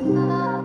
I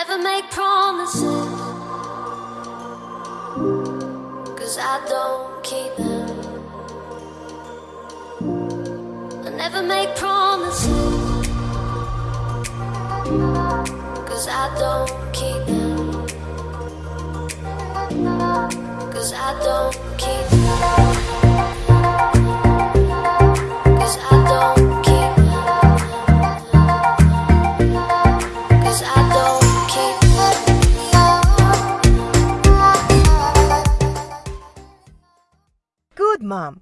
never make promises. Cause I don't keep them. I never make promises. Cause I don't keep them. Cause I don't keep them Good, Mom.